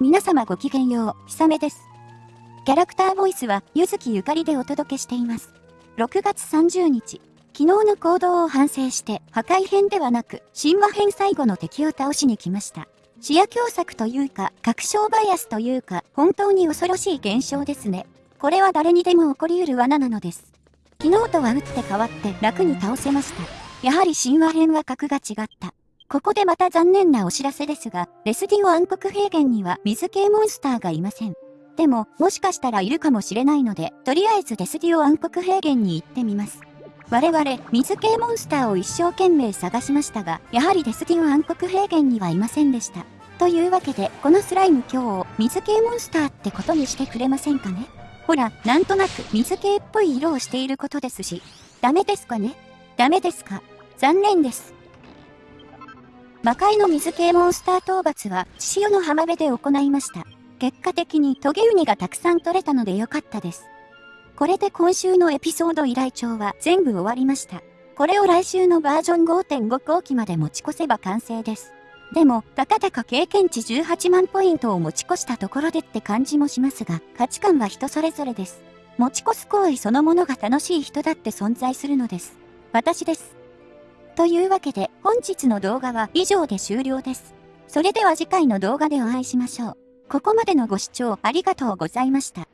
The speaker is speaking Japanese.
皆様ごきげんよう、ひさめです。キャラクターボイスは、ゆずきゆかりでお届けしています。6月30日、昨日の行動を反省して、破壊編ではなく、神話編最後の敵を倒しに来ました。視野狭作というか、確証バイアスというか、本当に恐ろしい現象ですね。これは誰にでも起こり得る罠なのです。昨日とは打って変わって楽に倒せました。やはり神話編は格が違った。ここでまた残念なお知らせですが、レスディオ暗黒平原には水系モンスターがいません。でも、もしかしたらいるかもしれないので、とりあえずレスディオ暗黒平原に行ってみます。我々、水系モンスターを一生懸命探しましたが、やはりレスディオ暗黒平原にはいませんでした。というわけで、このスライム今日を、水系モンスターってことにしてくれませんかね？ほら、なんとなく水系っぽい色をしていることですし。ダメですかね？ダメですか？残念です。魔界の水系モンスター討伐は、千代の浜辺で行いました。結果的にトゲウニがたくさん取れたのでよかったです。これで今週のエピソード依頼帳は全部終わりました。これを来週のバージョン5.5後期まで持ち越せば完成です。でも、たかだか経験値18万ポイントを持ち越したところでって感じもしますが、価値観は人それぞれです。持ち越す行為そのものが楽しい人だって存在するのです。私です。というわけで、本日の動画は以上で終了です。それでは次回の動画でお会いしましょう。ここまでのご視聴ありがとうございました。